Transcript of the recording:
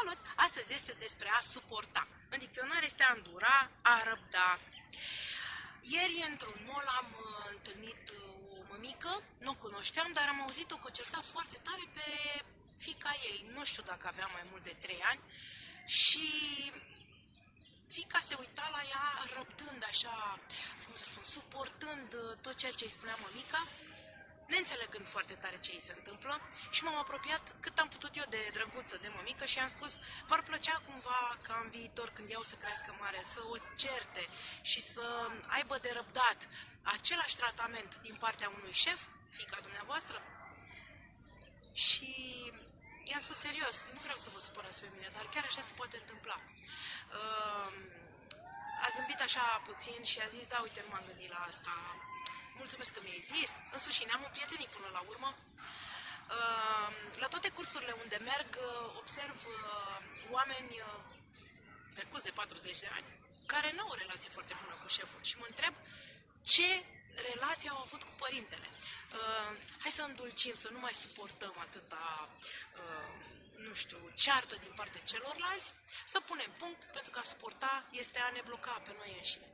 Salut! Astăzi este despre a suporta. În dicționar este a îndura, a răbda. Ieri, într-un mall, am uh, întâlnit uh, o mămică, nu o cunoșteam, dar am auzit-o că certa foarte tare pe fica ei. Nu știu dacă avea mai mult de 3 ani. Și fica se uita la ea răbdând așa, cum să spun, suportând uh, tot ceea ce îi spunea mămica neînțelegând foarte tare ce îi se întâmplă și m-am apropiat cât am putut eu de drăguță, de mămică și am spus, v-ar plăcea cumva ca în viitor, când ea o să crească mare, să o certe și să aibă de răbdat același tratament din partea unui șef, fica dumneavoastră? Și i-am spus serios, nu vreau să vă supărați pe mine, dar chiar așa se poate întâmpla. Uh, a zâmbit așa puțin și a zis, da, uite, nu m-am gândit la asta, mulțumesc că mi-ai zis. În sfârșit, ne-am împrietenit până la urmă. Ehm, la toate cursurile unde merg, observ uh, oameni uh, trecuți de 40 de ani care nu au o relație foarte bună cu șeful și mă întreb ce relație au avut cu părintele. Ehm, hai să îndulcim, să nu mai suportăm atâta, ehm, nu știu, ceartă din partea celorlalți, să punem punct, pentru că a suporta este a ne bloca pe noi înșine.